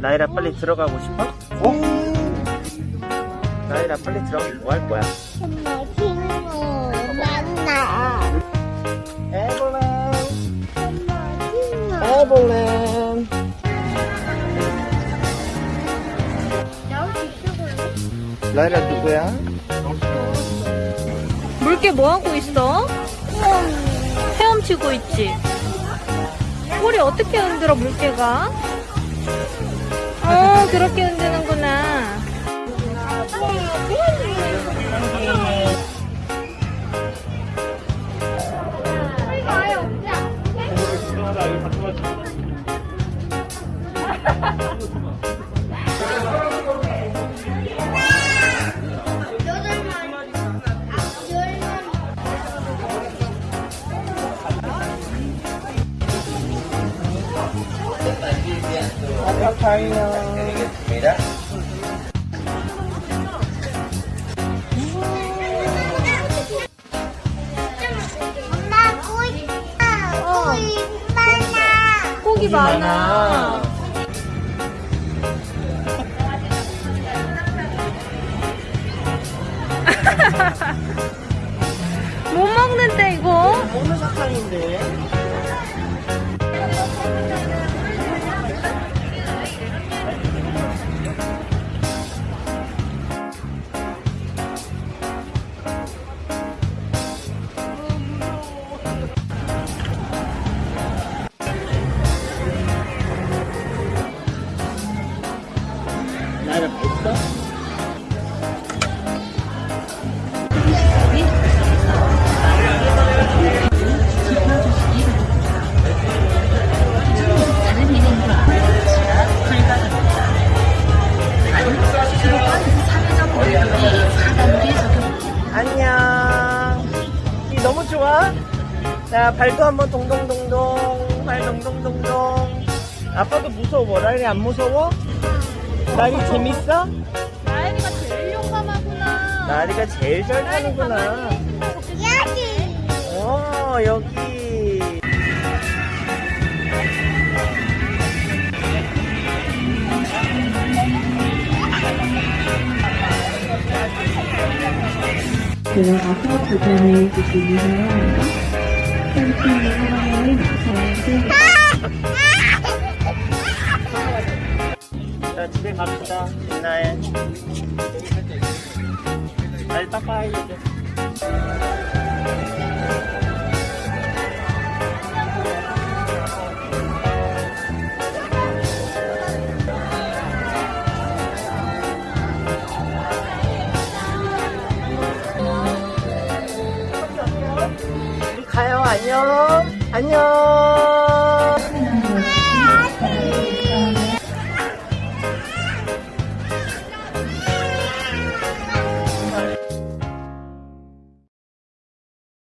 라이라 빨리 들어가고 싶어? 어? 라이라 빨리 들어가면 뭐 할 거야? 엄마 친구 만나. 친구. 에볼렌 라이라 누구야? 물개 뭐 하고 있어? 헤엄치고 있지? 꼬리 어떻게 흔들어 물개가? 어 그렇게 흔드는구나. 아 빠 파이너 엄마 꼬이. 꼬이 많아. 고기 많아 못 먹는데 이거 어느 사탕인데? 좋아? 자, 발도 한번 동동동동. 발 동동동동. 아빠도 무서워. 라일이 안 무서워? 라일이 재밌어? 나연이가 제일 용감하구나 라일이가 제일 잘 타는구나. 여기. 어, 여기. 들어가서 도전해 주시기 바랍니다. 자, 집에 갑시다. 빛나에. 날 닦아야 돼. 우 안녕. 안녕.